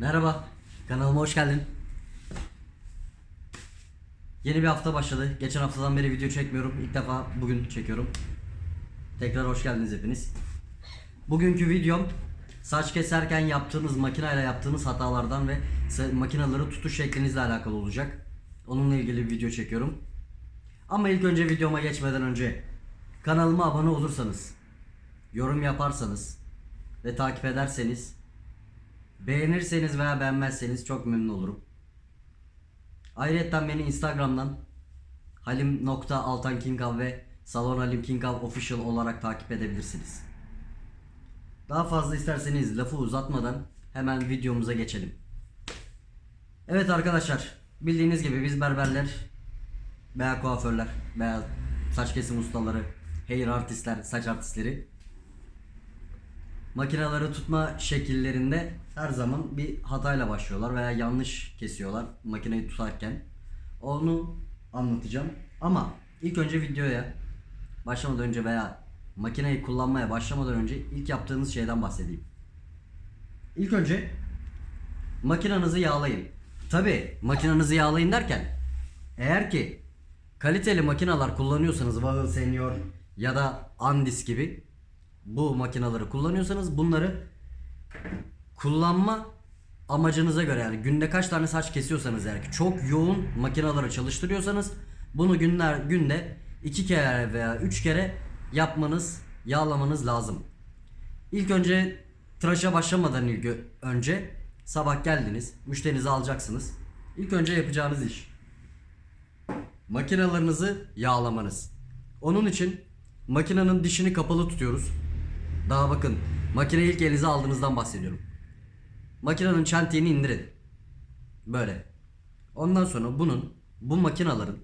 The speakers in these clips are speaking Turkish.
Merhaba, kanalıma hoş geldin. Yeni bir hafta başladı. Geçen haftadan beri video çekmiyorum. İlk defa bugün çekiyorum. Tekrar hoş geldiniz hepiniz. Bugünkü videom saç keserken yaptığınız makineyle yaptığınız hatalardan ve makineleri tutuş şeklinizle alakalı olacak. Onunla ilgili bir video çekiyorum. Ama ilk önce videoma geçmeden önce kanalıma abone olursanız, yorum yaparsanız ve takip ederseniz Beğenirseniz veya beğenmezseniz çok memnun olurum. Ayrıca beni Instagram'dan halim.altankingav ve Salon Halim Kingav Official olarak takip edebilirsiniz. Daha fazla isterseniz lafı uzatmadan hemen videomuza geçelim. Evet arkadaşlar bildiğiniz gibi biz berberler veya kuaförler veya saç kesim ustaları, hair artistler, saç artistleri makineleri tutma şekillerinde her zaman bir hatayla başlıyorlar veya yanlış kesiyorlar makineyi tutarken. Onu anlatacağım. Ama ilk önce videoya başlamadan önce veya makineyi kullanmaya başlamadan önce ilk yaptığınız şeyden bahsedeyim. İlk önce makinenizi yağlayın. Tabi makinenizi yağlayın derken eğer ki kaliteli makineler kullanıyorsanız Vahıl Senior ya da Andis gibi bu makineleri kullanıyorsanız bunları kullanma amacınıza göre yani günde kaç tane saç kesiyorsanız eğer ki çok yoğun makineleri çalıştırıyorsanız bunu günler günde iki kere veya üç kere yapmanız yağlamanız lazım. İlk önce tıraşa başlamadan ilk önce sabah geldiniz müşterinizi alacaksınız. İlk önce yapacağınız iş makinalarınızı yağlamanız. Onun için makinenin dişini kapalı tutuyoruz. Daha bakın makineyi ilk elinize aldığınızdan bahsediyorum. Makinenin çentiğini indirin. Böyle. Ondan sonra bunun bu makinaların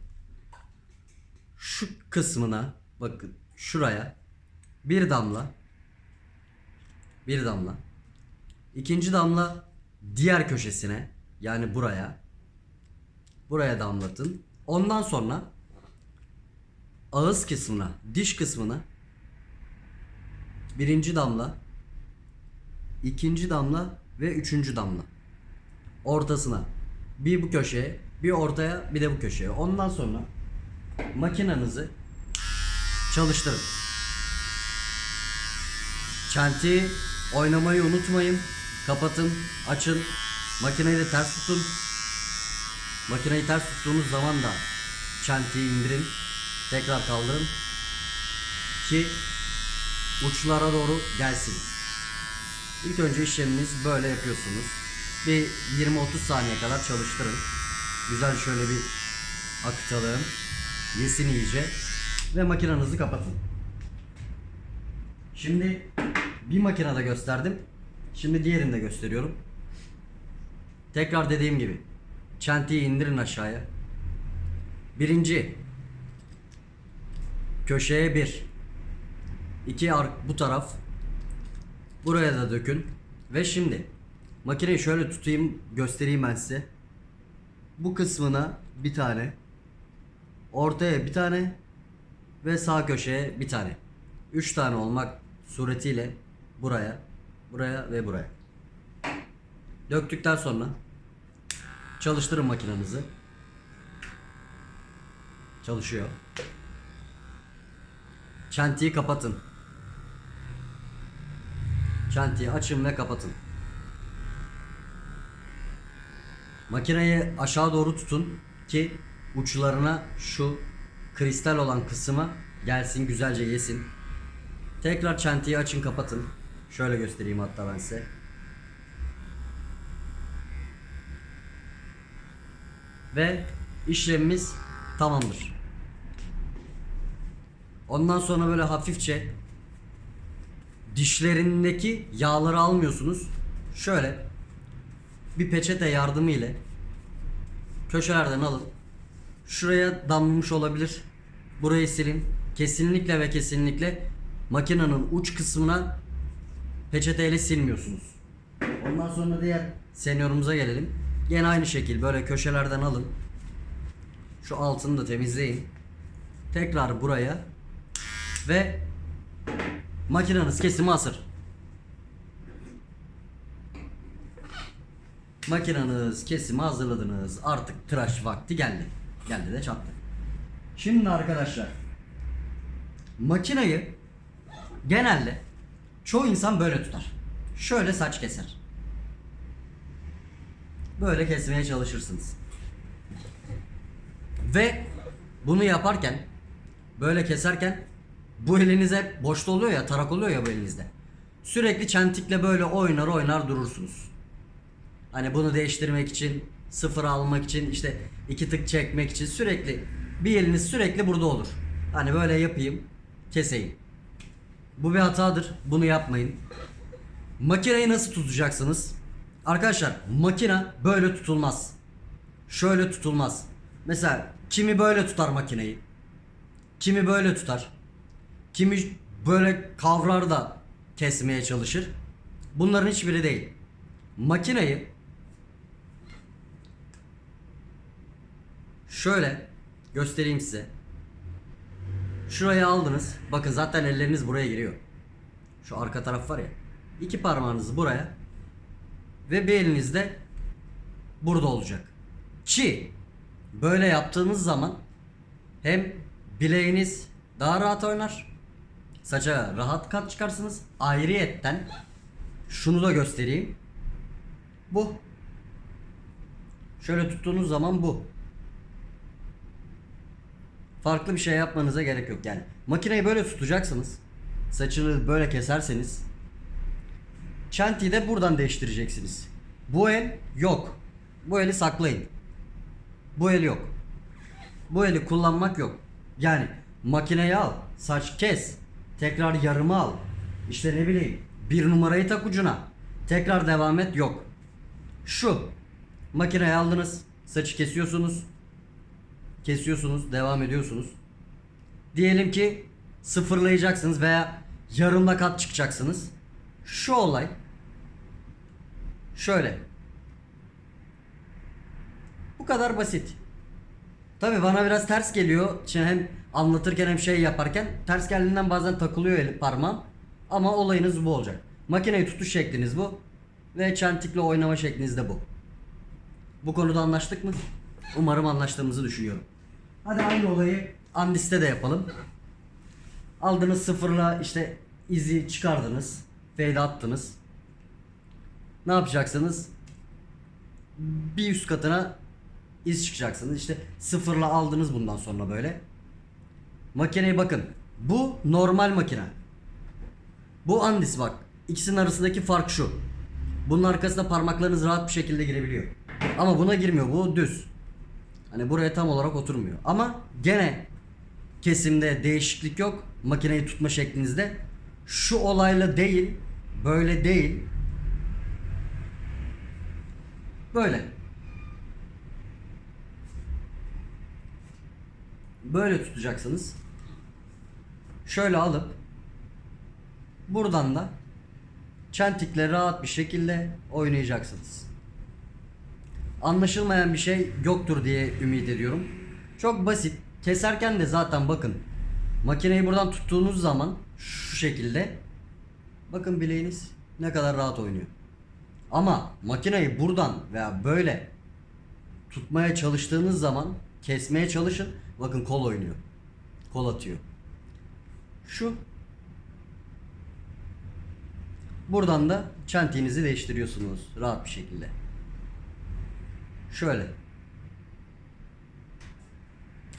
şu kısmına bakın şuraya bir damla bir damla ikinci damla diğer köşesine yani buraya buraya damlatın. Ondan sonra ağız kısmına, diş kısmına birinci damla, ikinci damla ve üçüncü damla. Ortasına. Bir bu köşeye, bir ortaya, bir de bu köşeye. Ondan sonra makinenizi çalıştırın. Çentiği oynamayı unutmayın. Kapatın, açın. Makineyi de ters tutun. Makineyi ters tuttuğunuz zaman da çentiği indirin. Tekrar kaldırın. Ki uçlara doğru gelsin. İlk önce işleminiz böyle yapıyorsunuz. Bir 20-30 saniye kadar çalıştırın. Güzel şöyle bir akıtalım. Yesin iyice. Ve makinenizi kapatın. Şimdi bir makinede gösterdim. Şimdi diğerini de gösteriyorum. Tekrar dediğim gibi. Çentiyi indirin aşağıya. Birinci. Köşeye bir. İki ark bu taraf. Buraya da dökün. Ve şimdi makineyi şöyle tutayım göstereyim ben size. Bu kısmına bir tane. Ortaya bir tane. Ve sağ köşeye bir tane. Üç tane olmak suretiyle buraya, buraya ve buraya. Döktükten sonra çalıştırın makinenizi. Çalışıyor. Çentiyi kapatın. Çentiyi açın ve kapatın. Makineyi aşağı doğru tutun ki uçlarına şu kristal olan kısmı gelsin güzelce yesin. Tekrar çentiyi açın kapatın. Şöyle göstereyim hatta ben size. Ve işlemimiz tamamdır. Ondan sonra böyle hafifçe dişlerindeki yağları almıyorsunuz. Şöyle bir peçete yardımı ile köşelerden alın. Şuraya damlamış olabilir. Burayı silin. Kesinlikle ve kesinlikle makinenin uç kısmına peçeteyle silmiyorsunuz. Ondan sonra diğer seniorumuza gelelim. Yine aynı şekil böyle köşelerden alın. Şu altını da temizleyin. Tekrar buraya ve makineniz kesimi hazır. Makinanız kesimi hazırladınız. Artık tıraş vakti geldi. Geldi de çattı. Şimdi arkadaşlar makinayı genelde çoğu insan böyle tutar. Şöyle saç keser. Böyle kesmeye çalışırsınız. Ve bunu yaparken böyle keserken bu eliniz hep boşta oluyor ya tarak oluyor ya bu elinizde. Sürekli çentikle böyle oynar oynar durursunuz. Hani bunu değiştirmek için, sıfır almak için, işte iki tık çekmek için sürekli bir eliniz sürekli burada olur. Hani böyle yapayım, keseyim. Bu bir hatadır. Bunu yapmayın. Makineyi nasıl tutacaksınız? Arkadaşlar makina böyle tutulmaz. Şöyle tutulmaz. Mesela kimi böyle tutar makineyi. Kimi böyle tutar. Kimi böyle kavrar da kesmeye çalışır. Bunların hiçbiri değil. Makineyi şöyle göstereyim size. Şuraya aldınız. Bakın zaten elleriniz buraya giriyor. Şu arka taraf var ya. İki parmağınızı buraya ve bir eliniz de burada olacak. Ki böyle yaptığınız zaman hem bileğiniz daha rahat oynar. Saça rahat kat çıkarsınız. Ayrıyetten şunu da göstereyim. Bu. Şöyle tuttuğunuz zaman bu. Farklı bir şey yapmanıza gerek yok yani. Makineyi böyle tutacaksınız. Saçını böyle keserseniz Çentiyi de buradan değiştireceksiniz. Bu el yok. Bu eli saklayın. Bu el yok. Bu eli kullanmak yok. Yani makineyi al, saç kes, tekrar yarımı al. İşte ne bileyim bir numarayı tak ucuna. Tekrar devam et yok. Şu makineyi aldınız, saçı kesiyorsunuz. Kesiyorsunuz, devam ediyorsunuz. Diyelim ki sıfırlayacaksınız veya yarımda kat çıkacaksınız. Şu olay şöyle. Bu kadar basit. Tabi bana biraz ters geliyor. Şimdi hem anlatırken hem şey yaparken ters geldiğinden bazen takılıyor el parmağım. Ama olayınız bu olacak. Makineyi tutuş şekliniz bu. Ve çentikle oynama şekliniz de bu. Bu konuda anlaştık mı? Umarım anlaştığımızı düşünüyorum. Hadi aynı olayı Andis'te de yapalım. Aldınız sıfırla işte izi çıkardınız. Fade attınız. Ne yapacaksınız? Bir üst katına iz çıkacaksınız. İşte sıfırla aldınız bundan sonra böyle. Makineye bakın. Bu normal makine. Bu Andis bak. İkisinin arasındaki fark şu. Bunun arkasında parmaklarınız rahat bir şekilde girebiliyor. Ama buna girmiyor. Bu düz. Hani buraya tam olarak oturmuyor. Ama gene kesimde değişiklik yok. Makineyi tutma şeklinizde. Şu olayla değil. Böyle değil. Böyle. Böyle tutacaksınız. Şöyle alıp buradan da çentikle rahat bir şekilde oynayacaksınız. Anlaşılmayan bir şey yoktur diye ümit ediyorum. Çok basit. Keserken de zaten bakın makineyi buradan tuttuğunuz zaman şu şekilde bakın bileğiniz ne kadar rahat oynuyor. Ama makineyi buradan veya böyle tutmaya çalıştığınız zaman kesmeye çalışın. Bakın kol oynuyor. Kol atıyor. Şu Buradan da çentiğinizi değiştiriyorsunuz rahat bir şekilde. Şöyle.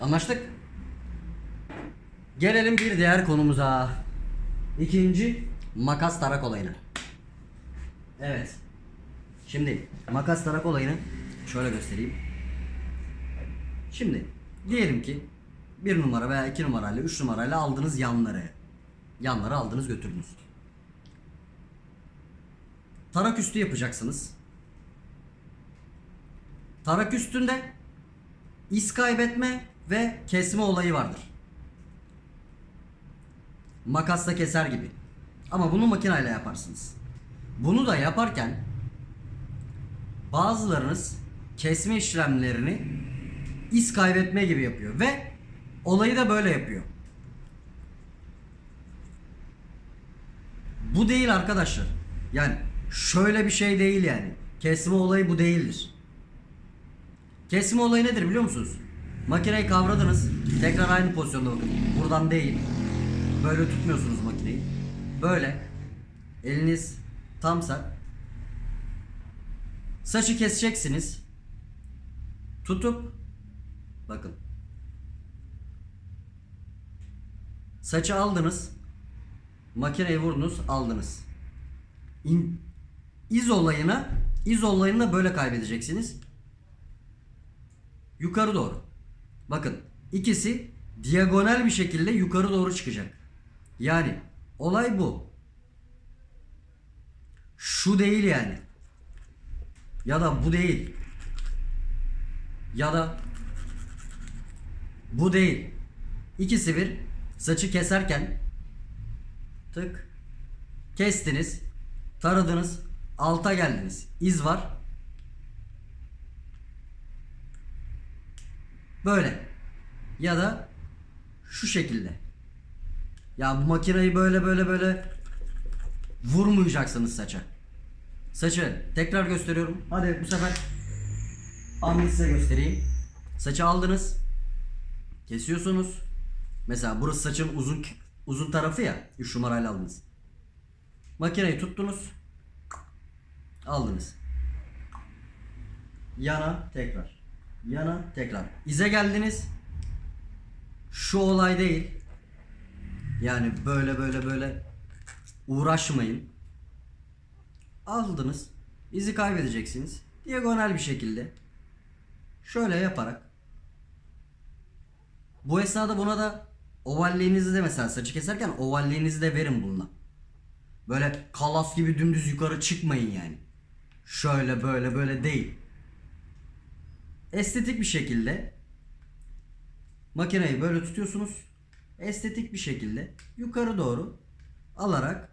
Anlaştık. Gelelim bir diğer konumuza. İkinci makas tarak olayına. Evet. Şimdi makas tarak olayını şöyle göstereyim. Şimdi diyelim ki bir numara veya iki numarayla üç numarayla aldınız yanları. Yanları aldınız götürdünüz. Tarak üstü yapacaksınız. Tarak üstünde iz kaybetme ve kesme olayı vardır. Makasla keser gibi. Ama bunu makineyle yaparsınız. Bunu da yaparken bazılarınız kesme işlemlerini iz kaybetme gibi yapıyor ve olayı da böyle yapıyor. Bu değil arkadaşlar. Yani şöyle bir şey değil yani. kesme olayı bu değildir. Kesme olayı nedir biliyor musunuz? Makineyi kavradınız. Tekrar aynı pozisyonda bakın. Buradan değil. Böyle tutmuyorsunuz makineyi. Böyle. Eliniz tamsa. Saçı keseceksiniz. Tutup bakın. Saçı aldınız. Makineyi vurdunuz, aldınız. İn, iz olayına, iz olayını da böyle kaybedeceksiniz. Yukarı doğru. Bakın ikisi diagonal bir şekilde yukarı doğru çıkacak. Yani olay bu. Şu değil yani. Ya da bu değil. Ya da bu değil. İkisi bir saçı keserken tık kestiniz, taradınız, alta geldiniz. İz var. Böyle. Ya da şu şekilde. Ya bu makineyi böyle böyle böyle vurmayacaksınız saça. Saçı tekrar gösteriyorum. Hadi bu sefer anını size göstereyim. Saçı aldınız. Kesiyorsunuz. Mesela burası saçın uzun uzun tarafı ya. 3 numarayla aldınız. Makineyi tuttunuz. Aldınız. Yana tekrar. Yana tekrar. İze geldiniz. Şu olay değil. Yani böyle böyle böyle uğraşmayın. Aldınız. İzi kaybedeceksiniz. Diagonal bir şekilde. Şöyle yaparak. Bu esnada buna da ovalliğinizi de mesela saçı keserken ovalliğinizi de verin bununla. Böyle kalas gibi dümdüz yukarı çıkmayın yani. Şöyle böyle böyle değil. Estetik bir şekilde makineyi böyle tutuyorsunuz. Estetik bir şekilde yukarı doğru alarak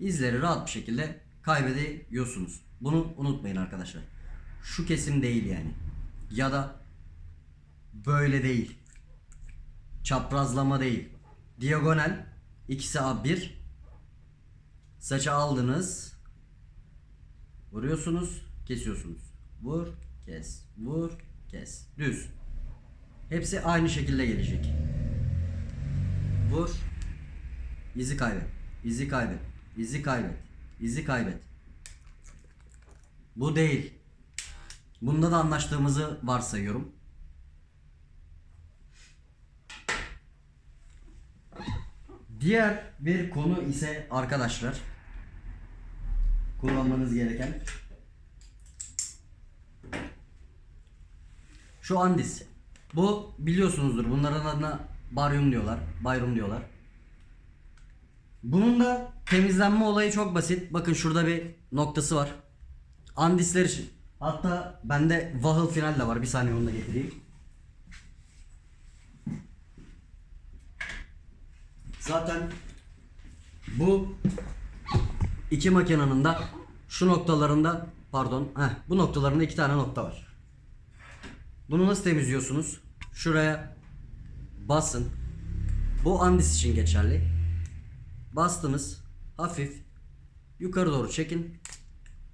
izleri rahat bir şekilde kaybediyorsunuz. Bunu unutmayın arkadaşlar. Şu kesim değil yani. Ya da böyle değil. Çaprazlama değil. Diagonal ikisi A1 Saçı aldınız. Vuruyorsunuz, kesiyorsunuz. Vur, kes, vur, kes. Düz. Hepsi aynı şekilde gelecek. Vur. İzi kaybet. İzi kaybet. İzi kaybet. İzi kaybet. Bu değil. Bunda da anlaştığımızı varsayıyorum. Diğer bir konu ise arkadaşlar kullanmanız gereken şu andis. Bu biliyorsunuzdur. Bunların adına baryum diyorlar. Bayrum diyorlar. Bunun da temizlenme olayı çok basit. Bakın şurada bir noktası var. Andisler için. Hatta bende Wahel final de var. Bir saniye onu da getireyim. Zaten bu iki makinenin de şu noktalarında pardon heh, bu noktalarında iki tane nokta var. Bunu nasıl temizliyorsunuz? Şuraya basın. Bu andis için geçerli. Bastınız. Hafif yukarı doğru çekin.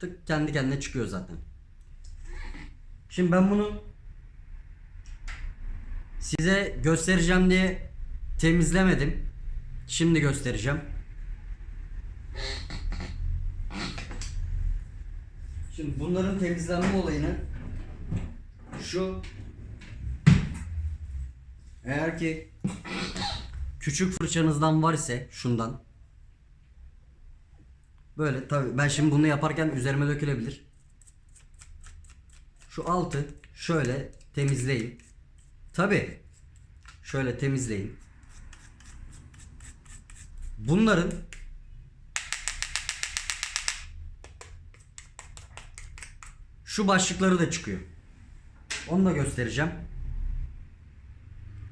Tık kendi kendine çıkıyor zaten. Şimdi ben bunu size göstereceğim diye temizlemedim. Şimdi göstereceğim. Şimdi bunların temizlenme olayını şu eğer ki küçük fırçanızdan var ise şundan böyle tabi ben şimdi bunu yaparken üzerime dökülebilir. Şu altı şöyle temizleyin. Tabi şöyle temizleyin. Bunların şu başlıkları da çıkıyor. Onu da göstereceğim.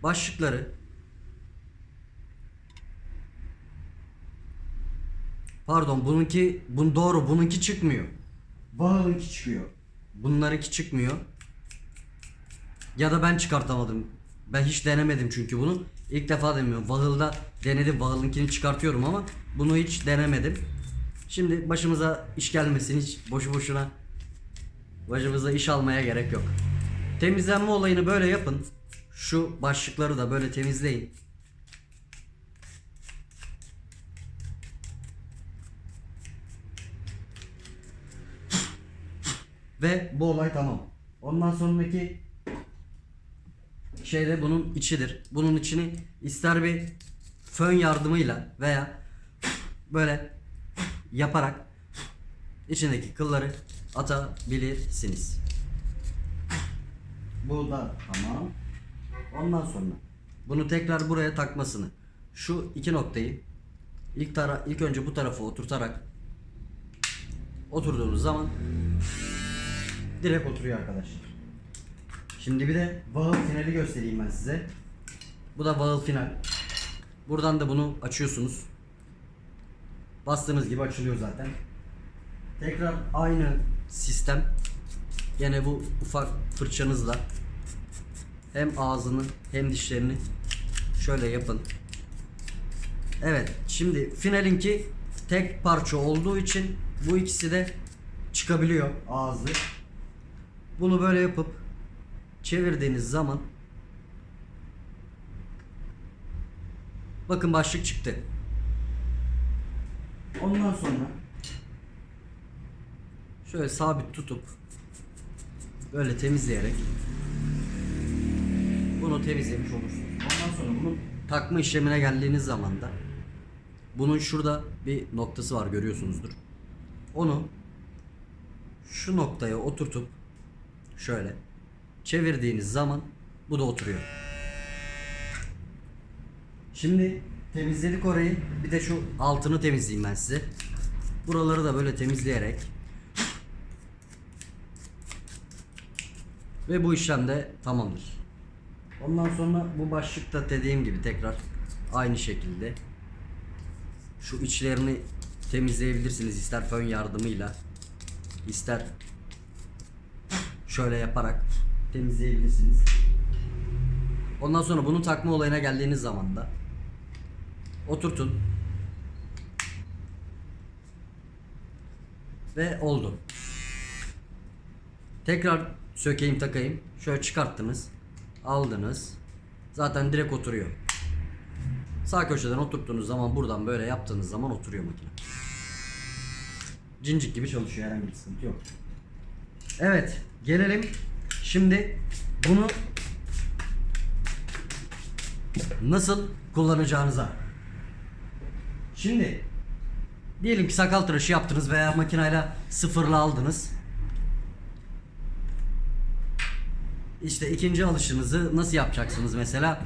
Başlıkları Pardon bununki bun doğru bununki çıkmıyor. Bağınki çıkıyor. Bunlarınki çıkmıyor. Ya da ben çıkartamadım. Ben hiç denemedim çünkü bunu. İlk defa demiyorum. Vahıl'da denedim. Vahıl'ınkini çıkartıyorum ama bunu hiç denemedim. Şimdi başımıza iş gelmesin hiç boşu boşuna Başımıza iş almaya gerek yok. Temizlenme olayını böyle yapın. Şu başlıkları da böyle temizleyin. Ve bu olay tamam. Ondan sonraki şey de bunun içidir. Bunun içini ister bir fön yardımıyla veya böyle yaparak içindeki kılları atabilirsiniz. Bu da tamam. Ondan sonra bunu tekrar buraya takmasını şu iki noktayı ilk tara ilk önce bu tarafa oturtarak oturduğunuz zaman direkt oturuyor arkadaşlar. Şimdi bir de bağıl finali göstereyim ben size. Bu da bağıl final. Buradan da bunu açıyorsunuz. Bastığınız gibi açılıyor zaten. Tekrar aynı sistem. Gene bu ufak fırçanızla hem ağzını hem dişlerini şöyle yapın. Evet, şimdi finalinki tek parça olduğu için bu ikisi de çıkabiliyor ağzı. Bunu böyle yapıp çevirdiğiniz zaman bakın başlık çıktı. Ondan sonra şöyle sabit tutup böyle temizleyerek bunu temizlemiş olursunuz. Ondan sonra bunun takma işlemine geldiğiniz zaman da bunun şurada bir noktası var görüyorsunuzdur. Onu şu noktaya oturtup şöyle çevirdiğiniz zaman bu da oturuyor. Şimdi temizledik orayı. Bir de şu altını temizleyeyim ben size. Buraları da böyle temizleyerek ve bu işlem de tamamdır. Ondan sonra bu başlıkta dediğim gibi tekrar aynı şekilde şu içlerini temizleyebilirsiniz ister fön yardımıyla ister şöyle yaparak temizleyebilirsiniz. Ondan sonra bunu takma olayına geldiğiniz zaman da oturtun. Ve oldu. Tekrar sökeyim takayım. Şöyle çıkarttınız. Aldınız. Zaten direkt oturuyor. Sağ köşeden oturttuğunuz zaman buradan böyle yaptığınız zaman oturuyor makine. Cincik gibi çalışıyor herhangi bir sıkıntı yok. Evet gelelim şimdi bunu nasıl kullanacağınıza. Şimdi diyelim ki sakal tıraşı yaptınız veya makinayla sıfırla aldınız. İşte ikinci alışınızı nasıl yapacaksınız mesela?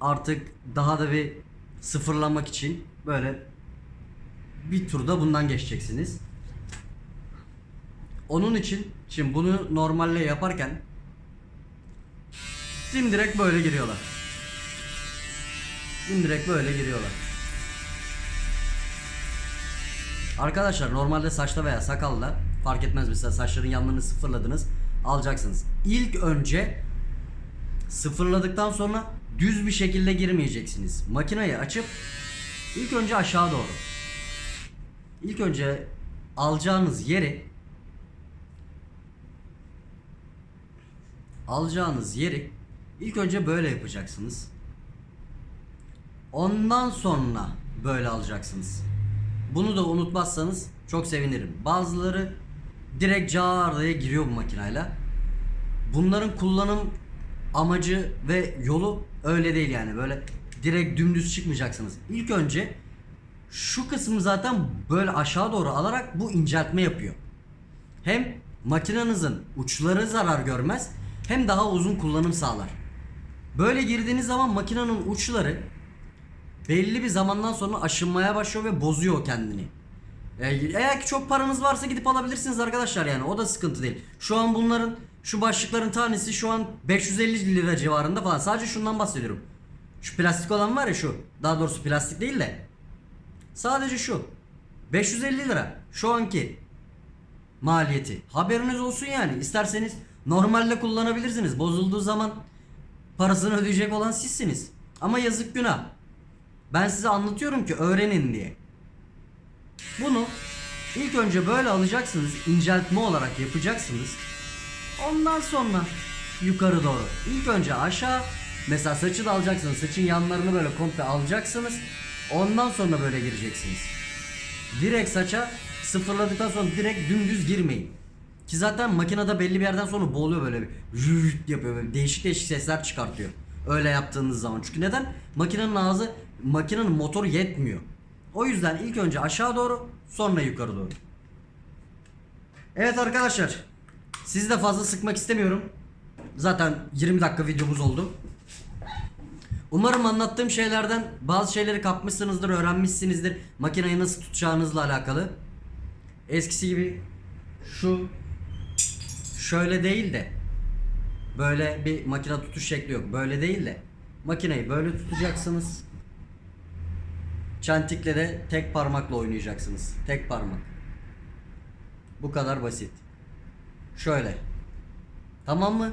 Artık daha da bir sıfırlamak için böyle bir turda bundan geçeceksiniz. Onun için şimdi bunu normalle yaparken dimdirek böyle giriyorlar. Dimdirek böyle giriyorlar. Arkadaşlar normalde saçta veya sakalla fark etmez mesela saçların yanlarını sıfırladınız alacaksınız. İlk önce sıfırladıktan sonra düz bir şekilde girmeyeceksiniz. Makineyi açıp ilk önce aşağı doğru. İlk önce alacağınız yeri alacağınız yeri ilk önce böyle yapacaksınız. Ondan sonra böyle alacaksınız. Bunu da unutmazsanız çok sevinirim. Bazıları direkt cağardaya giriyor bu makinayla. Bunların kullanım amacı ve yolu öyle değil yani. Böyle direkt dümdüz çıkmayacaksınız. İlk önce şu kısmı zaten böyle aşağı doğru alarak bu inceltme yapıyor. Hem makinenizin uçları zarar görmez hem daha uzun kullanım sağlar. Böyle girdiğiniz zaman makinenin uçları belli bir zamandan sonra aşınmaya başlıyor ve bozuyor kendini. E, Eğer ki çok paranız varsa gidip alabilirsiniz arkadaşlar yani o da sıkıntı değil. Şu an bunların şu başlıkların tanesi şu an 550 lira civarında falan. Sadece şundan bahsediyorum. Şu plastik olan var ya şu. Daha doğrusu plastik değil de. Sadece şu. 550 lira. Şu anki maliyeti. Haberiniz olsun yani. İsterseniz normalde kullanabilirsiniz. Bozulduğu zaman parasını ödeyecek olan sizsiniz. Ama yazık günah. Ben size anlatıyorum ki öğrenin diye. Bunu İlk önce böyle alacaksınız. inceltme olarak yapacaksınız. Ondan sonra yukarı doğru. İlk önce aşağı. Mesela saçı da alacaksınız. Saçın yanlarını böyle komple alacaksınız. Ondan sonra böyle gireceksiniz. Direkt saça sıfırladıktan sonra direkt dümdüz girmeyin. Ki zaten makinede belli bir yerden sonra boğuluyor böyle bir rüt yapıyor böyle değişik değişik sesler çıkartıyor. Öyle yaptığınız zaman. Çünkü neden? Makinenin ağzı, makinenin motoru yetmiyor. O yüzden ilk önce aşağı doğru sonra yukarı doğru. Evet arkadaşlar. Sizi de fazla sıkmak istemiyorum. Zaten 20 dakika videomuz oldu. Umarım anlattığım şeylerden bazı şeyleri kapmışsınızdır, öğrenmişsinizdir. Makineyi nasıl tutacağınızla alakalı. Eskisi gibi şu şöyle değil de böyle bir makine tutuş şekli yok. Böyle değil de makineyi böyle tutacaksınız. Çentikle de tek parmakla oynayacaksınız. Tek parmak. Bu kadar basit. Şöyle. Tamam mı?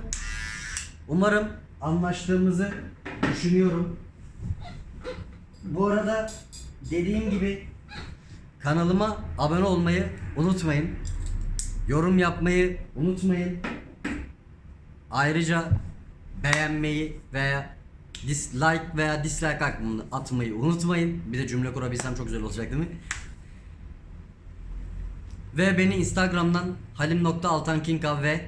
Umarım anlaştığımızı düşünüyorum. Bu arada dediğim gibi kanalıma abone olmayı unutmayın. Yorum yapmayı unutmayın. Ayrıca beğenmeyi veya dislike veya dislike atmayı unutmayın. Bir de cümle kurabilsem çok güzel olacak değil mi? Ve beni Instagram'dan halim.altankinkav ve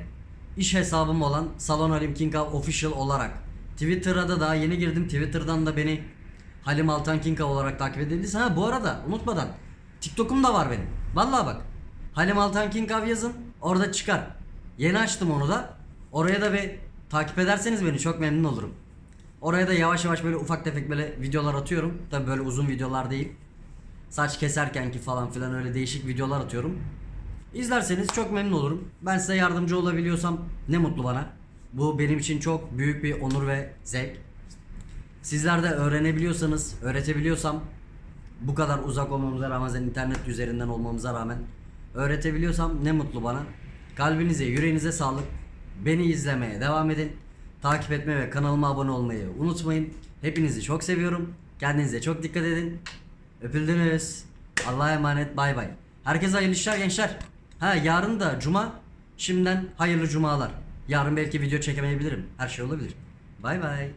iş hesabım olan Salon Halim Kinkav Official olarak Twitter'a da daha yeni girdim. Twitter'dan da beni Halim Altan Kinkav olarak takip edebilirsiniz. Ha bu arada unutmadan TikTok'um da var benim. Vallahi bak. Halim Altan Kinkav yazın. Orada çıkar. Yeni açtım onu da. Oraya da bir takip ederseniz beni çok memnun olurum. Oraya da yavaş yavaş böyle ufak tefek böyle videolar atıyorum. Tabi böyle uzun videolar değil. Saç keserkenki falan filan öyle değişik videolar atıyorum. İzlerseniz çok memnun olurum. Ben size yardımcı olabiliyorsam ne mutlu bana. Bu benim için çok büyük bir onur ve zevk. Sizler de öğrenebiliyorsanız, öğretebiliyorsam bu kadar uzak olmamıza rağmen, internet üzerinden olmamıza rağmen öğretebiliyorsam ne mutlu bana. Kalbinize, yüreğinize sağlık. Beni izlemeye devam edin. Takip etmeyi ve kanalıma abone olmayı unutmayın. Hepinizi çok seviyorum. Kendinize çok dikkat edin. Öpüldünüz. Allah'a emanet. Bay bay. Herkese hayırlı işler gençler. Ha yarın da cuma. Şimdiden hayırlı cumalar. Yarın belki video çekemeyebilirim. Her şey olabilir. Bay bay.